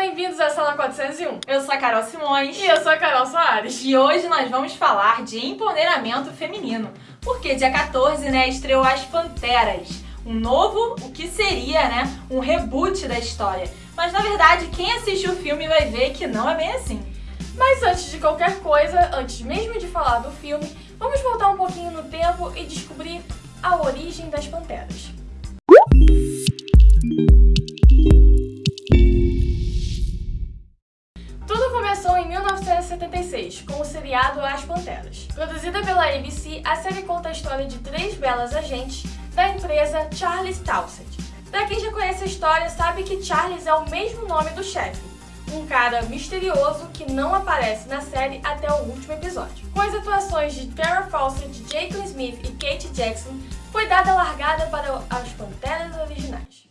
bem-vindos à Sala 401. Eu sou a Carol Simões. E eu sou a Carol Soares. E hoje nós vamos falar de empoderamento feminino. Porque dia 14, né, estreou As Panteras. Um novo, o que seria, né, um reboot da história. Mas na verdade, quem assistiu o filme vai ver que não é bem assim. Mas antes de qualquer coisa, antes mesmo de falar do filme, vamos voltar um pouquinho no tempo e descobrir a origem das Panteras. Tudo 1976, com o seriado As Panteras. Produzida pela ABC, a série conta a história de três belas agentes da empresa Charles Townsend. Pra quem já conhece a história, sabe que Charles é o mesmo nome do chefe, um cara misterioso que não aparece na série até o último episódio. Com as atuações de Tara Fawcett, Jacob Smith e Kate Jackson, foi dada a largada para as Panteras originais.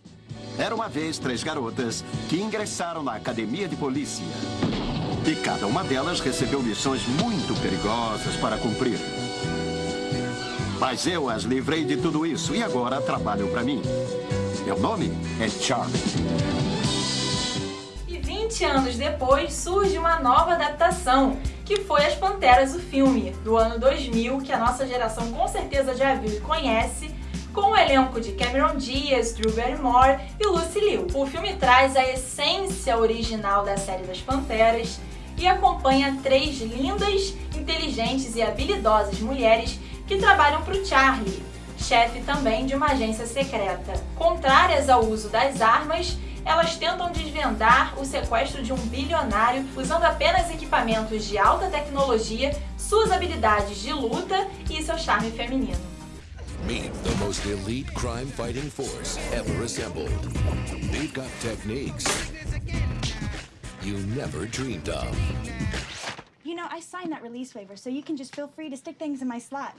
Era uma vez três garotas que ingressaram na academia de polícia. E cada uma delas recebeu missões muito perigosas para cumprir. Mas eu as livrei de tudo isso e agora trabalham para mim. Meu nome é Charlie. E 20 anos depois surge uma nova adaptação, que foi As Panteras, o filme, do ano 2000, que a nossa geração com certeza já viu e conhece, com o elenco de Cameron Diaz, Drew Barrymore e Lucy Liu. O filme traz a essência original da série das Panteras e acompanha três lindas, inteligentes e habilidosas mulheres que trabalham para o Charlie, chefe também de uma agência secreta. Contrárias ao uso das armas, elas tentam desvendar o sequestro de um bilionário usando apenas equipamentos de alta tecnologia, suas habilidades de luta e seu charme feminino. Meet the most elite crime fighting force ever assembled. They've got techniques you never dreamed of. You know, I signed that release waiver, so you can just feel free to stick things in my slot.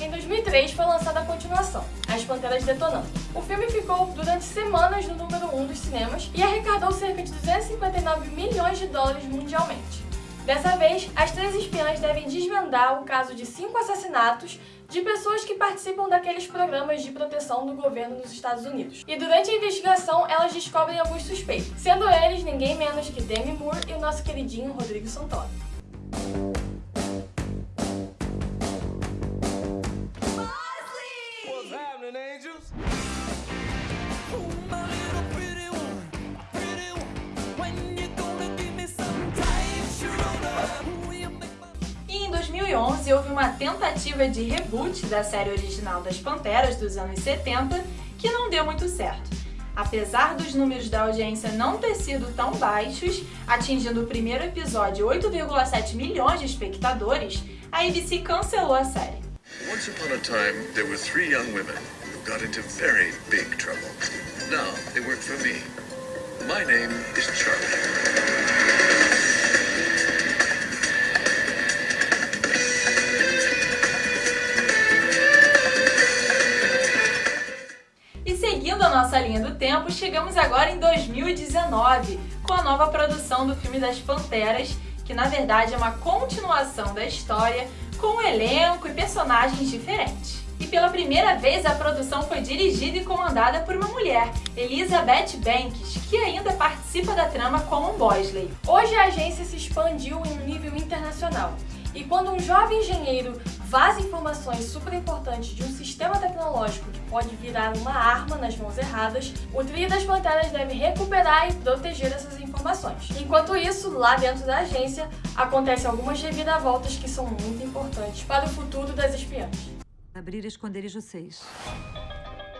Em 2003 foi lançada a continuação, As Panteras Detonando. O filme ficou durante semanas no número 1 um dos cinemas e arrecadou cerca de 259 milhões de dólares mundialmente. Dessa vez, as três espiãs devem desvendar o caso de cinco assassinatos de pessoas que participam daqueles programas de proteção do governo nos Estados Unidos. E durante a investigação, elas descobrem alguns suspeitos, sendo eles ninguém menos que Demi Moore e o nosso queridinho Rodrigo Santoro. 2011 houve uma tentativa de reboot da série original das Panteras dos anos 70 que não deu muito certo. Apesar dos números da audiência não ter sido tão baixos, atingindo o primeiro episódio 8,7 milhões de espectadores, a ABC cancelou a série. Once upon a time, there were three young women who got into very big trouble. Now they work for me. My name is Charlie. Nossa linha do tempo, chegamos agora em 2019, com a nova produção do filme das Panteras, que na verdade é uma continuação da história, com um elenco e personagens diferentes. E pela primeira vez a produção foi dirigida e comandada por uma mulher, Elizabeth Banks, que ainda participa da trama como um Bosley. Hoje a agência se expandiu em um nível internacional. E quando um jovem engenheiro vaza informações super importantes de um sistema tecnológico que pode virar uma arma nas mãos erradas, o trio das panteras deve recuperar e proteger essas informações. Enquanto isso, lá dentro da agência, acontecem algumas reviravoltas que são muito importantes para o futuro das espiãs. Abrir esconderijo 6.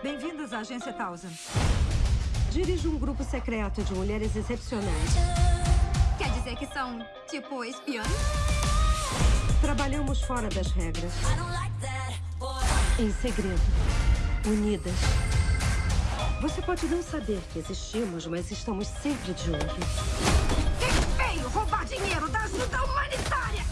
Bem-vindos à Agência Thousand. Dirijo um grupo secreto de mulheres excepcionais. Quer dizer que são, tipo, espiãs? Trabalhamos fora das regras. Em segredo. Unidas. Você pode não saber que existimos, mas estamos sempre de olho. Quem veio roubar dinheiro da ajuda humanitária?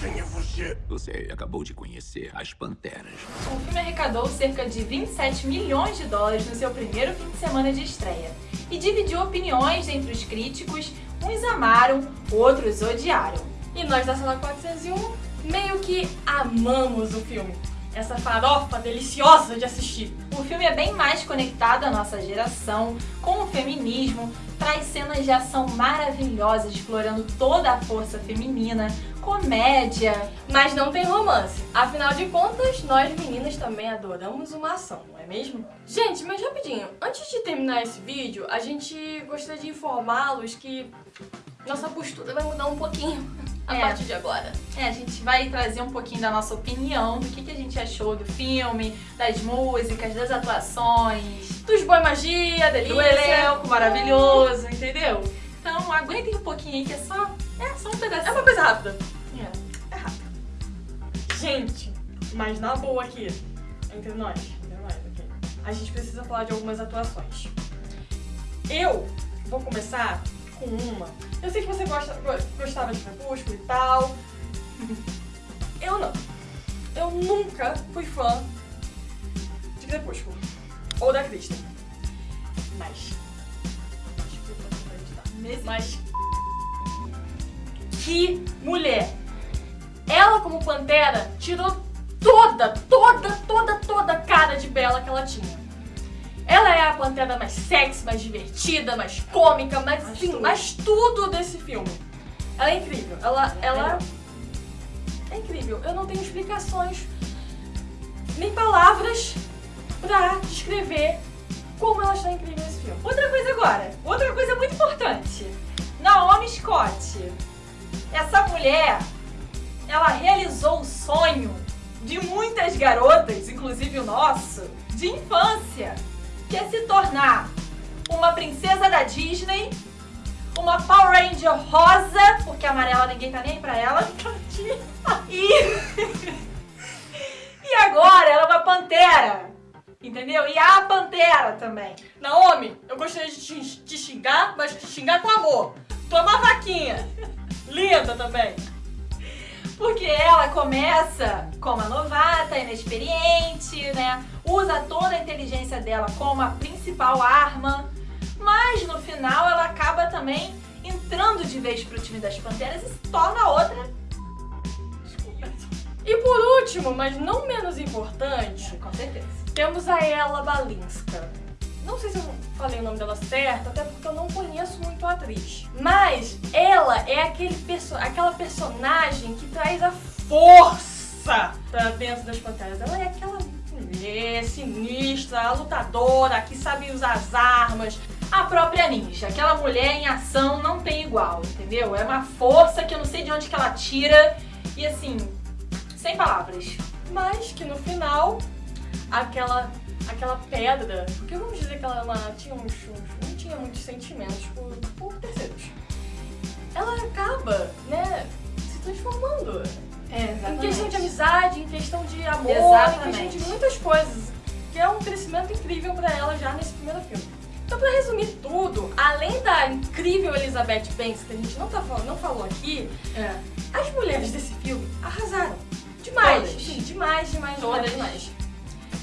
Quem é você? Você acabou de conhecer as Panteras. O filme arrecadou cerca de 27 milhões de dólares no seu primeiro fim de semana de estreia e dividiu opiniões entre os críticos, uns amaram, outros odiaram. E nós da Sala 401 meio que amamos o filme. essa farofa deliciosa de assistir. O filme é bem mais conectado à nossa geração, com o feminismo, traz cenas de ação maravilhosas explorando toda a força feminina, comédia. Mas não tem romance. Afinal de contas, nós meninas também adoramos uma ação, não é mesmo? Gente, mas rapidinho, antes de terminar esse vídeo, a gente gostaria de informá-los que nossa postura vai mudar um pouquinho a É. partir de agora. É, a gente vai trazer um pouquinho da nossa opinião, do que, que a gente achou do filme, das músicas, das atuações, Dos boi magia, delícia. do elenco maravilhoso, entendeu? Então aguentem um pouquinho aí que é só, é só um pedacinho. É uma coisa rápida. É. Gente, mas na boa aqui, entre nós, entre nós aqui, a gente precisa falar de algumas atuações. Eu vou começar com uma. Eu sei que você gosta, go- gostava de Crepúsculo e tal. Eu não. Eu nunca fui fã de Crepúsculo. Ou da Kristen. Mas. Mas. Que mulher! Ela, como Pantera, tirou toda, toda, toda, toda a cara de Bela que ela tinha. É a Pantera mais sexy, mais divertida, mais cômica, mais, Mais sim, tudo. mais tudo desse filme. Ela é incrível. Ela, ela é incrível. Eu não tenho explicações, nem palavras pra descrever como ela está incrível nesse filme. Outra coisa agora, outra coisa muito importante. Naomi Scott. Essa mulher, ela realizou o sonho de muitas garotas, inclusive o nosso, de infância, que é se tornar uma princesa da Disney, uma Power Ranger rosa, porque amarela ninguém tá nem pra ela, e... e agora ela é uma pantera, entendeu? E a pantera também. Naomi, eu gostaria de te xingar, mas te xingar com amor. Tu é uma vaquinha. Linda também. Porque ela começa como a novata, inexperiente, né? Usa toda a inteligência dela como a principal arma. Mas no final ela acaba também entrando de vez pro time das Panteras e se torna outra. Desculpa. E por último, mas não menos importante, Com certeza. temos a Ella Balinska. Não sei se eu falei o nome dela certo, até porque eu não conheço muito a atriz. Mas ela é aquele perso aquela personagem que traz a força pra dentro das panteras. Ela é aquela mulher sinistra, a lutadora, que sabe usar as armas. A própria ninja, aquela mulher em ação não tem igual, entendeu? É uma força que eu não sei de onde que ela tira e assim, sem palavras. Mas que no final, aquela, aquela pedra, porque vamos dizer que ela, ela tinha uns, uns- não tinha muitos sentimentos por, por terceiros. Ela acaba, né, se transformando. É, Em questão de amizade, em questão de amor, em Exatamente. questão de muitas coisas. Que é um crescimento incrível pra ela já nesse primeiro filme. Então, pra resumir tudo, além da incrível Elizabeth Banks, que a gente não, tá, fal- não falou aqui, É. as mulheres desse filme arrasaram. Demais. Todas. Sim, demais, demais, Todas. demais, demais.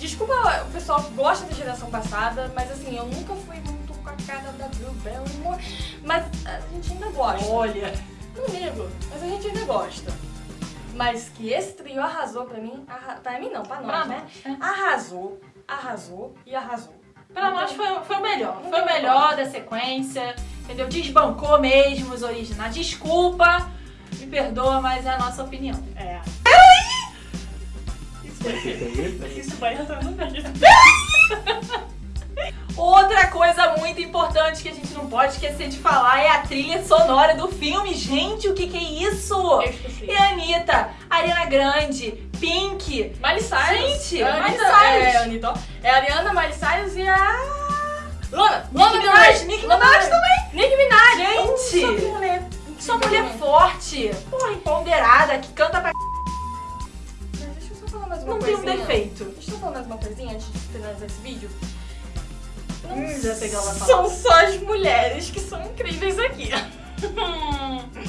Desculpa o pessoal que gosta da geração passada, mas assim, eu nunca fui muito com a cara da Drew Barrymore, mas a gente ainda gosta. Olha. Não ligo, mas a gente ainda gosta. Mas que esse trio arrasou pra mim, arra... pra mim não, pra nós, Pra né? nós, é. Arrasou, arrasou e arrasou. Pra nós foi, foi o melhor. Foi o melhor da sequência. Entendeu? Desbancou mesmo os originais. Desculpa, me perdoa, mas é a nossa opinião. É. Isso vai, entrar no. Outra coisa muito importante que a gente não pode esquecer de falar é a trilha sonora do filme. Gente, o que, que é isso? Eu esqueci. É a Anitta, Ariana Grande, Pink. Miley Cyrus. Gente, Miley Anitta, Cyrus. É, Anitta, ó. é a Ariana, Miley Cyrus e a... Lana. Lana Del Minaj, Lana Minaj Rey. Nicki Minaj. Gente. Nossa, mulher. Só mulher forte, porra, empoderada, que não tem um defeito. Deixa eu falar mais uma coisinha antes de finalizar esse vídeo. Não Hum, já sei que ela vai são só as mulheres que são incríveis aqui.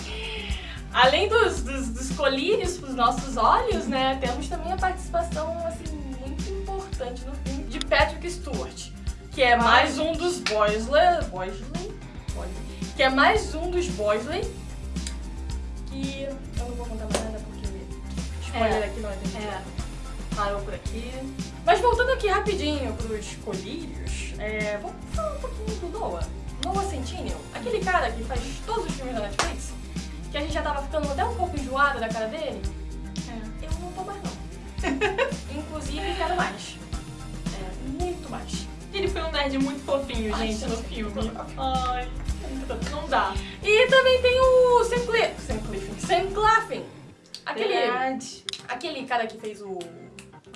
Além dos, dos, dos colírios pros nossos olhos, né, temos também a participação, assim, muito importante no filme de Patrick Stewart, que é mais um dos Boysley, Boysley? Boysley. Que é mais um dos Boysley, que eu não vou contar mais nada porque spoiler É, aqui não é. É. Parou por aqui. Mas voltando aqui rapidinho pros colírios, é, vamos falar um pouquinho do Noah. Noah Centineo, aquele cara que faz todos os filmes da Netflix, que a gente já tava ficando até um pouco enjoada da cara dele. É. Eu não tô mais não. Inclusive, quero mais. É, muito mais. Ele foi um nerd muito fofinho, Ai, gente, no filme. Ai, não dá. E também tem o Sam Cliff, Sam Cliff, Sam Claflin. Aquele, Verdade. aquele cara que fez o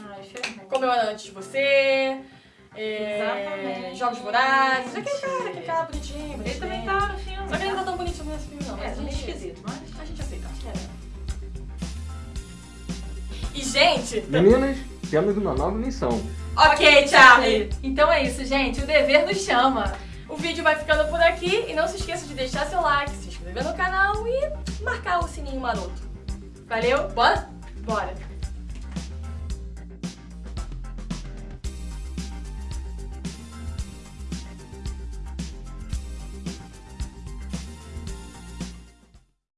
Ai, ferrou. Eu Era Antes de Você, é, Exatamente. Jogos Vorazes, aquele cara, aquele cara bonitinho, Ele bonitinho. também tá no filme. Só que ele não tá tão bonito nesse filme não, É, mas a meio esquisito, mas... a gente aceita. E gente, Meninas, temos uma nova missão. ok Charlie, Então é isso, gente. O dever nos chama. o vídeo vai ficando por aqui e não se esqueça de deixar seu like, se inscrever no canal e marcar o sininho maroto. Valeu? Bora? Bora.